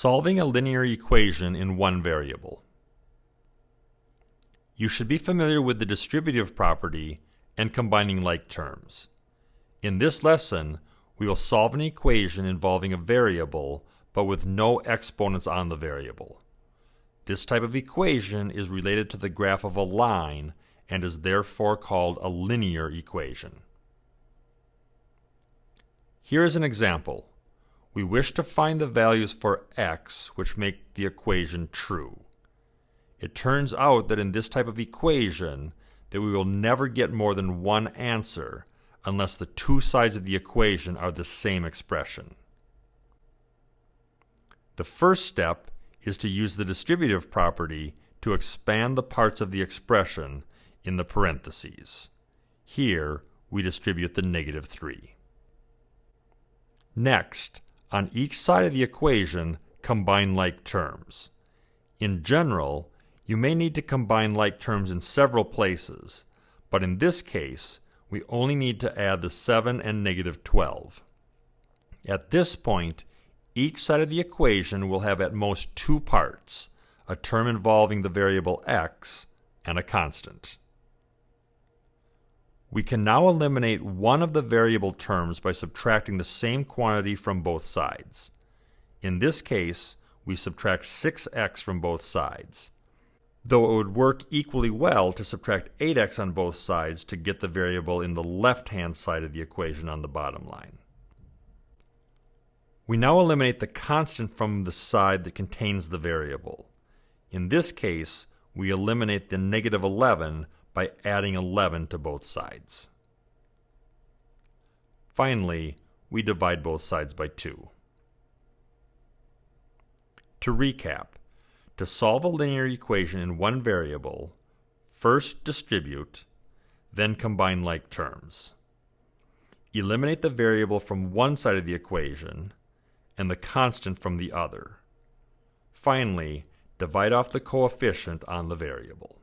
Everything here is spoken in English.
Solving a linear equation in one variable. You should be familiar with the distributive property and combining like terms. In this lesson, we will solve an equation involving a variable but with no exponents on the variable. This type of equation is related to the graph of a line and is therefore called a linear equation. Here is an example. We wish to find the values for x which make the equation true. It turns out that in this type of equation that we will never get more than one answer unless the two sides of the equation are the same expression. The first step is to use the distributive property to expand the parts of the expression in the parentheses. Here, we distribute the negative 3. Next, on each side of the equation, combine like terms. In general, you may need to combine like terms in several places, but in this case, we only need to add the 7 and negative 12. At this point, each side of the equation will have at most two parts, a term involving the variable x and a constant. We can now eliminate one of the variable terms by subtracting the same quantity from both sides. In this case, we subtract 6x from both sides though it would work equally well to subtract 8x on both sides to get the variable in the left-hand side of the equation on the bottom line. We now eliminate the constant from the side that contains the variable. In this case, we eliminate the negative 11 by adding 11 to both sides. Finally, we divide both sides by 2. To recap, to solve a linear equation in one variable, first distribute, then combine like terms. Eliminate the variable from one side of the equation and the constant from the other. Finally, divide off the coefficient on the variable.